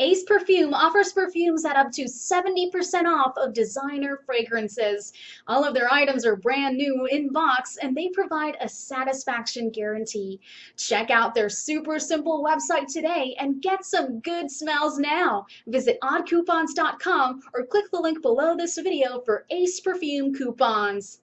Ace Perfume offers perfumes at up to 70% off of designer fragrances. All of their items are brand new in box and they provide a satisfaction guarantee. Check out their super simple website today and get some good smells now. Visit oddcoupons.com or click the link below this video for Ace Perfume coupons.